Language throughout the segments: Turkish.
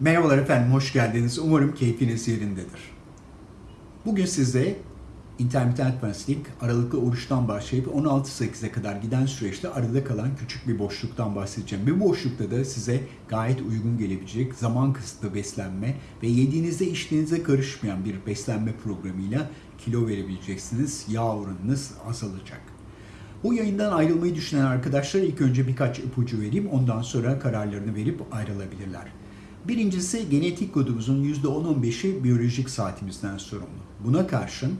Merhabalar efendim, hoş geldiniz. Umarım keyfiniz yerindedir. Bugün size intermittent fasting, aralıklı oruçtan başlayıp 16-8'e kadar giden süreçte arada kalan küçük bir boşluktan bahsedeceğim. Bir boşlukta da size gayet uygun gelebilecek zaman kısıtlı beslenme ve yediğinizde içtiğinize karışmayan bir beslenme programıyla kilo verebileceksiniz. Yağ oranınız azalacak. Bu yayından ayrılmayı düşünen arkadaşlar ilk önce birkaç ipucu vereyim. Ondan sonra kararlarını verip ayrılabilirler. Birincisi genetik kodumuzun %10-15'i biyolojik saatimizden sorumlu. Buna karşın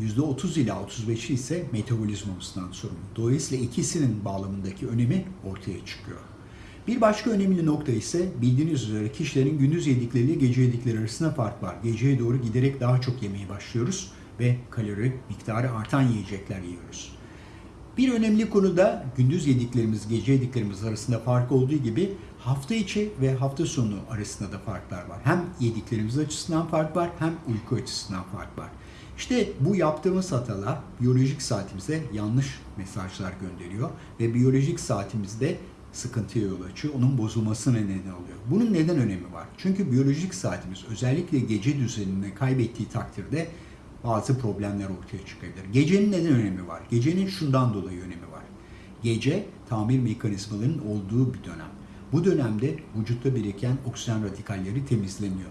%30 ila 35'i ise metabolizmamızdan sorumlu. Dolayısıyla ikisinin bağlamındaki önemi ortaya çıkıyor. Bir başka önemli nokta ise bildiğiniz üzere kişilerin gündüz yedikleriyle gece yedikleri arasında fark var. Geceye doğru giderek daha çok yemeye başlıyoruz ve kalori miktarı artan yiyecekler yiyoruz. Bir önemli konu da gündüz yediklerimiz, gece yediklerimiz arasında fark olduğu gibi hafta içi ve hafta sonu arasında da farklar var. Hem yediklerimiz açısından fark var hem uyku açısından fark var. İşte bu yaptığımız hatalar biyolojik saatimize yanlış mesajlar gönderiyor ve biyolojik saatimizde sıkıntıya yol açıyor. Onun bozulmasına neden oluyor. Bunun neden önemi var? Çünkü biyolojik saatimiz özellikle gece düzenini kaybettiği takdirde bazı problemler ortaya çıkabilir. Gecenin neden önemi var? Gecenin şundan dolayı önemi var. Gece tamir mekanizmalarının olduğu bir dönem. Bu dönemde vücutta biriken oksijen radikalleri temizleniyor.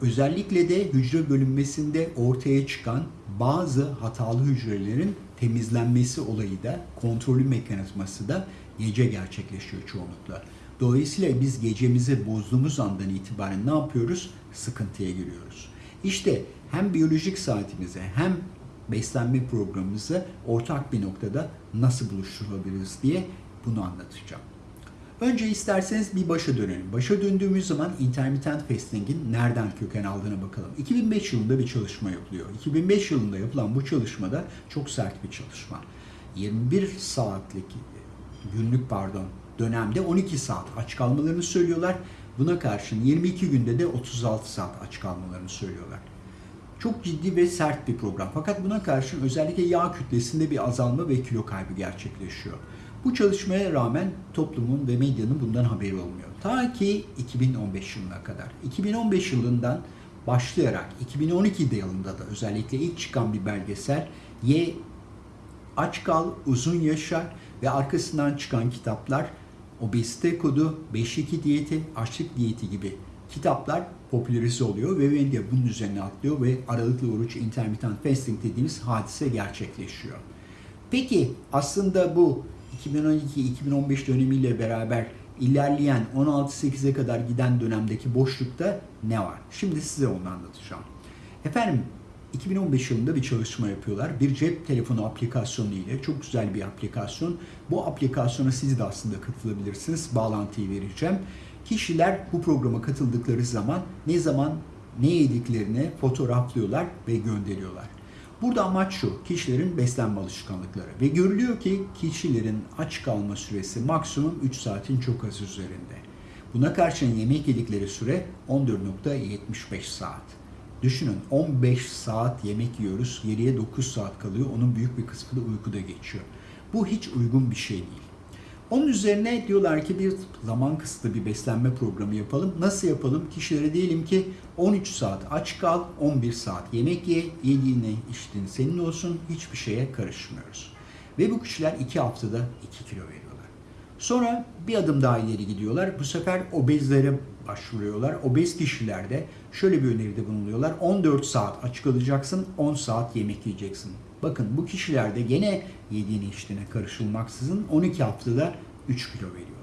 Özellikle de hücre bölünmesinde ortaya çıkan bazı hatalı hücrelerin temizlenmesi olayı da kontrolü mekanizması da gece gerçekleşiyor çoğunlukla. Dolayısıyla biz gecemizi bozduğumuz andan itibaren ne yapıyoruz? Sıkıntıya giriyoruz. İşte hem biyolojik saatimize hem beslenme programımızı ortak bir noktada nasıl buluşturabiliriz diye bunu anlatacağım. Önce isterseniz bir başa dönelim. Başa döndüğümüz zaman intermittent fasting'in nereden köken aldığına bakalım. 2005 yılında bir çalışma yapılıyor. 2005 yılında yapılan bu çalışmada çok sert bir çalışma. 21 saatlik günlük pardon dönemde 12 saat aç kalmalarını söylüyorlar. Buna karşın 22 günde de 36 saat aç kalmalarını söylüyorlar. Çok ciddi ve sert bir program. Fakat buna karşın özellikle yağ kütlesinde bir azalma ve kilo kaybı gerçekleşiyor. Bu çalışmaya rağmen toplumun ve medyanın bundan haberi olmuyor. Ta ki 2015 yılına kadar. 2015 yılından başlayarak 2012 yılında da özellikle ilk çıkan bir belgesel Ye Aç Kal Uzun Yaşa ve arkasından çıkan kitaplar Obezite Kodu, 5-2 Diyeti, Açlık Diyeti gibi kitaplar popülerize oluyor ve medya bunun üzerine atlıyor ve aralıklı oruç intermittent fasting dediğimiz hadise gerçekleşiyor. Peki aslında bu 2012-2015 dönemiyle beraber ilerleyen 16-8'e kadar giden dönemdeki boşlukta ne var? Şimdi size onu anlatacağım. Efendim 2015 yılında bir çalışma yapıyorlar. Bir cep telefonu aplikasyonu ile çok güzel bir aplikasyon. Bu aplikasyona siz de aslında katılabilirsiniz. Bağlantıyı vereceğim. Kişiler bu programa katıldıkları zaman ne zaman ne yediklerini fotoğraflıyorlar ve gönderiyorlar. Burada amaç şu, kişilerin beslenme alışkanlıkları ve görülüyor ki kişilerin aç kalma süresi maksimum 3 saatin çok az üzerinde. Buna karşın yemek yedikleri süre 14.75 saat. Düşünün 15 saat yemek yiyoruz, geriye 9 saat kalıyor. Onun büyük bir kısmı da uykuda geçiyor. Bu hiç uygun bir şey değil. Onun üzerine diyorlar ki bir zaman kısıtlı bir beslenme programı yapalım. Nasıl yapalım? Kişilere diyelim ki 13 saat aç kal, 11 saat yemek ye, yediğine içtiğin senin olsun, hiçbir şeye karışmıyoruz. Ve bu kişiler 2 haftada 2 kilo veriyorlar. Sonra bir adım daha ileri gidiyorlar. Bu sefer obezlere başvuruyorlar. Obez kişilerde şöyle bir öneride bulunuyorlar. 14 saat aç kalacaksın, 10 saat yemek yiyeceksin. Bakın bu kişilerde gene yediğine içtiğine karışılmaksızın 12 haftada 3 kilo veriyorlar.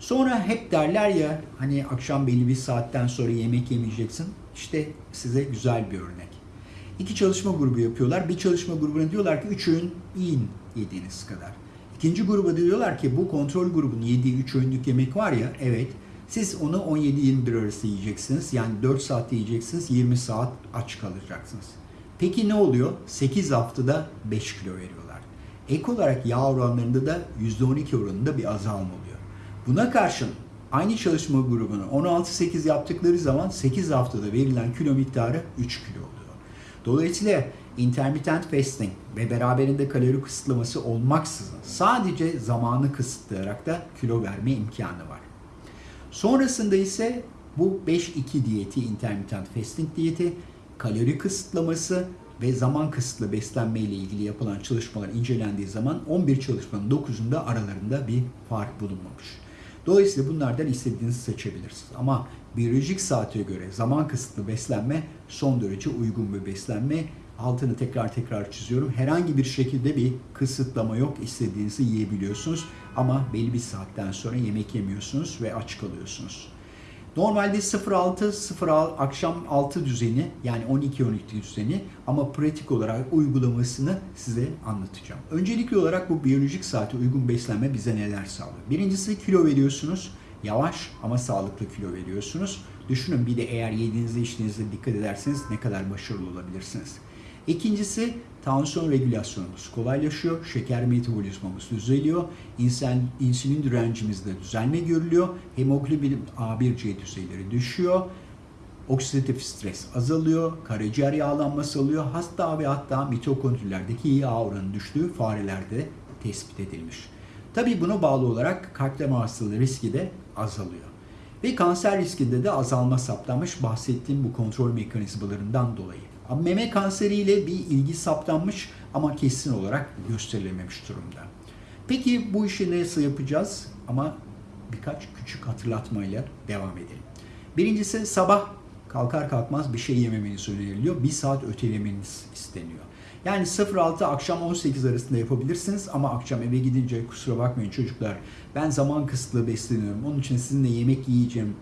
Sonra hep derler ya hani akşam belli bir saatten sonra yemek yemeyeceksin. İşte size güzel bir örnek. İki çalışma grubu yapıyorlar. Bir çalışma grubuna diyorlar ki 3 öğün yiyin yediğiniz kadar. İkinci gruba diyorlar ki bu kontrol grubunun yediği 3 öğünlük yemek var ya evet siz onu 17-21 arası yiyeceksiniz. Yani 4 saat yiyeceksiniz, 20 saat aç kalacaksınız. Peki ne oluyor? 8 haftada 5 kilo veriyorlar. Ek olarak yağ oranlarında da %12 oranında bir azalma oluyor. Buna karşın aynı çalışma grubunu 16-8 yaptıkları zaman 8 haftada verilen kilo miktarı 3 kilo oluyor. Dolayısıyla intermittent fasting ve beraberinde kalori kısıtlaması olmaksızın sadece zamanı kısıtlayarak da kilo verme imkanı var. Sonrasında ise bu 5-2 diyeti, intermittent fasting diyeti, kalori kısıtlaması ve zaman kısıtlı beslenme ile ilgili yapılan çalışmalar incelendiği zaman 11 çalışmanın 9'unda aralarında bir fark bulunmamış. Dolayısıyla bunlardan istediğinizi seçebilirsiniz. Ama biyolojik saate göre zaman kısıtlı beslenme son derece uygun bir beslenme. Altını tekrar tekrar çiziyorum. Herhangi bir şekilde bir kısıtlama yok. İstediğinizi yiyebiliyorsunuz. Ama belli bir saatten sonra yemek yemiyorsunuz ve aç kalıyorsunuz. Normalde 06 06 akşam 6 düzeni yani 12 12 düzeni ama pratik olarak uygulamasını size anlatacağım. Öncelikli olarak bu biyolojik saate uygun beslenme bize neler sağlıyor? Birincisi kilo veriyorsunuz. Yavaş ama sağlıklı kilo veriyorsunuz. Düşünün bir de eğer yediğinizde içtiğinizde dikkat ederseniz ne kadar başarılı olabilirsiniz. İkincisi tansiyon regülasyonumuz kolaylaşıyor. Şeker metabolizmamız düzeliyor. İnsan, insülin direncimizde düzelme görülüyor. Hemoglobin A1C düzeyleri düşüyor. Oksidatif stres azalıyor. Karaciğer yağlanması oluyor. Hatta ve hatta mitokondrilerdeki yağ oranı düştüğü farelerde tespit edilmiş. Tabii buna bağlı olarak kalp damar riski de azalıyor. Ve kanser riskinde de azalma saptanmış bahsettiğim bu kontrol mekanizmalarından dolayı. Meme kanseriyle bir ilgi saptanmış ama kesin olarak gösterilememiş durumda. Peki bu işi nasıl yapacağız? Ama birkaç küçük hatırlatmayla devam edelim. Birincisi sabah kalkar kalkmaz bir şey yememeniz öneriliyor. Bir saat ötelemeniz isteniyor. Yani 06 akşam 18 arasında yapabilirsiniz ama akşam eve gidince kusura bakmayın çocuklar ben zaman kısıtlı besleniyorum. Onun için sizinle yemek yiyeceğim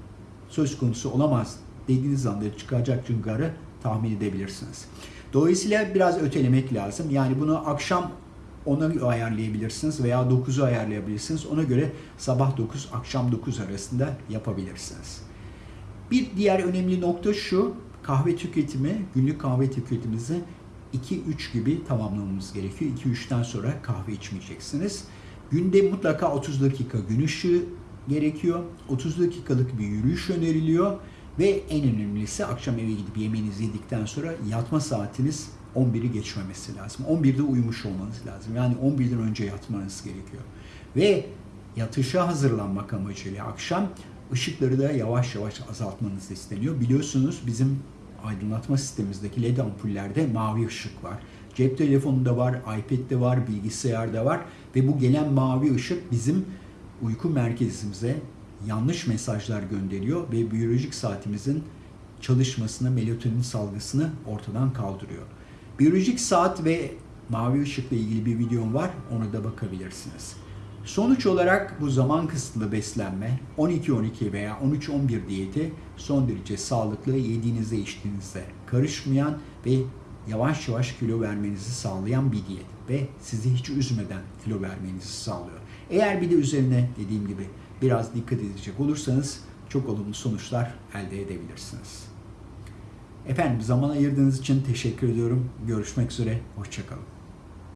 söz konusu olamaz dediğiniz anda çıkacak cıngarı tahmin edebilirsiniz. Dolayısıyla biraz ötelemek lazım. Yani bunu akşam 10'a ayarlayabilirsiniz veya 9'u ayarlayabilirsiniz. Ona göre sabah 9, akşam 9 arasında yapabilirsiniz. Bir diğer önemli nokta şu, kahve tüketimi, günlük kahve tüketimimizi 2-3 gibi tamamlamamız gerekiyor. 2-3'ten sonra kahve içmeyeceksiniz. Günde mutlaka 30 dakika gün ışığı gerekiyor. 30 dakikalık bir yürüyüş öneriliyor. Ve en önemlisi akşam eve gidip yemeğinizi yedikten sonra yatma saatiniz 11'i geçmemesi lazım. 11'de uyumuş olmanız lazım. Yani 11'den önce yatmanız gerekiyor. Ve yatışa hazırlanmak amacıyla akşam ışıkları da yavaş yavaş azaltmanız isteniyor. Biliyorsunuz bizim aydınlatma sistemimizdeki LED ampullerde mavi ışık var. Cep telefonunda var, iPad'de var, bilgisayarda var ve bu gelen mavi ışık bizim uyku merkezimize yanlış mesajlar gönderiyor ve biyolojik saatimizin çalışmasını, melatonin salgısını ortadan kaldırıyor. Biyolojik saat ve mavi ışıkla ilgili bir videom var, ona da bakabilirsiniz. Sonuç olarak bu zaman kısıtlı beslenme 12-12 veya 13-11 diyeti son derece sağlıklı, yediğinizde içtiğinizde karışmayan ve yavaş yavaş kilo vermenizi sağlayan bir diyet ve sizi hiç üzmeden kilo vermenizi sağlıyor. Eğer bir de üzerine dediğim gibi biraz dikkat edecek olursanız çok olumlu sonuçlar elde edebilirsiniz. Efendim zaman ayırdığınız için teşekkür ediyorum. Görüşmek üzere, hoşçakalın.